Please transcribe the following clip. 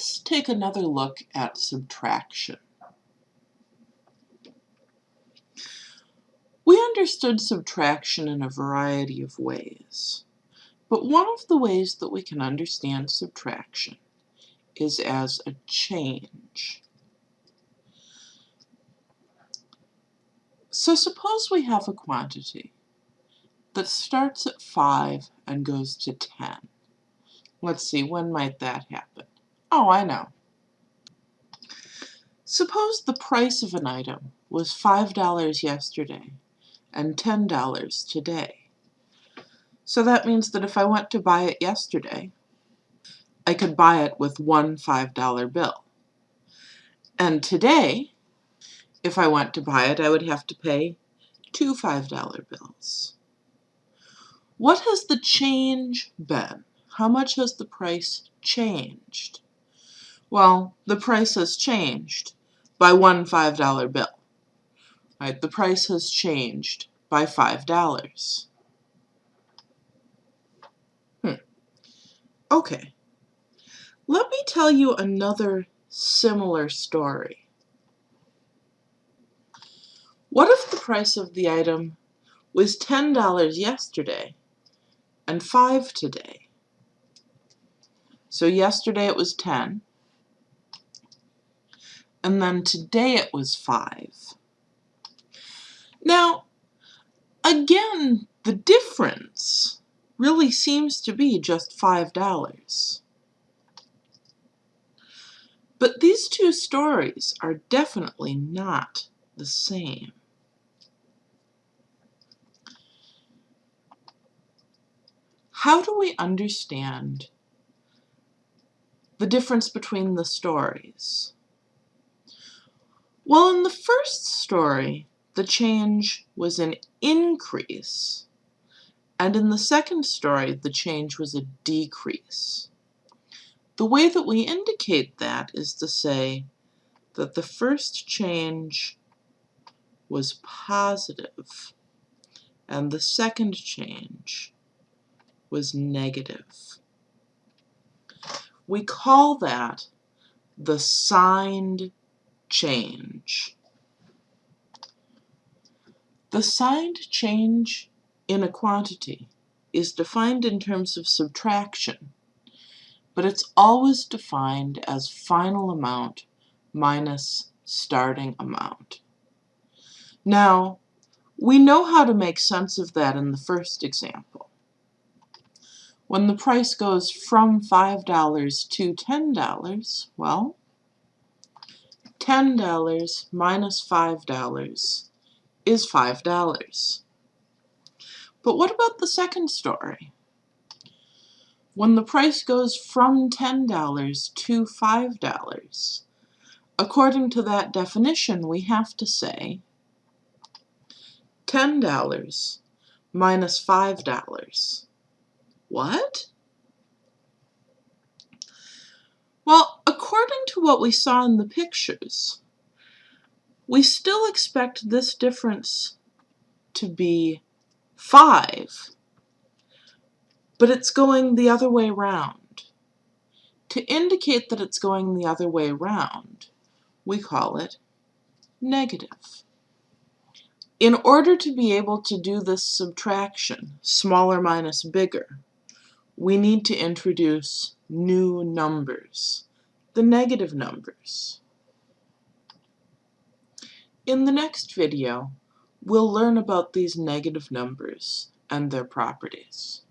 Let's take another look at subtraction. We understood subtraction in a variety of ways, but one of the ways that we can understand subtraction is as a change. So suppose we have a quantity that starts at 5 and goes to 10. Let's see, when might that happen? Oh, I know. Suppose the price of an item was $5 yesterday and $10 today. So that means that if I went to buy it yesterday, I could buy it with one $5 bill. And today, if I went to buy it, I would have to pay two $5 bills. What has the change been? How much has the price changed? Well, the price has changed by one $5 bill. Right, the price has changed by $5. Hmm. Okay. Let me tell you another similar story. What if the price of the item was $10 yesterday and 5 today? So yesterday it was 10, and then today it was 5. Now, again, the difference really seems to be just $5. But these two stories are definitely not the same. How do we understand the difference between the stories? Well, in the first story, the change was an increase, and in the second story, the change was a decrease. The way that we indicate that is to say that the first change was positive, and the second change was negative. We call that the signed change. The signed change in a quantity is defined in terms of subtraction, but it's always defined as final amount minus starting amount. Now, we know how to make sense of that in the first example. When the price goes from $5 to $10, well, $10 minus $5 is $5. But what about the second story? When the price goes from $10 to $5, according to that definition, we have to say $10 minus $5. What? Well, according to what we saw in the pictures, we still expect this difference to be 5, but it's going the other way round. To indicate that it's going the other way round, we call it negative. In order to be able to do this subtraction, smaller minus bigger, we need to introduce new numbers, the negative numbers. In the next video, we'll learn about these negative numbers and their properties.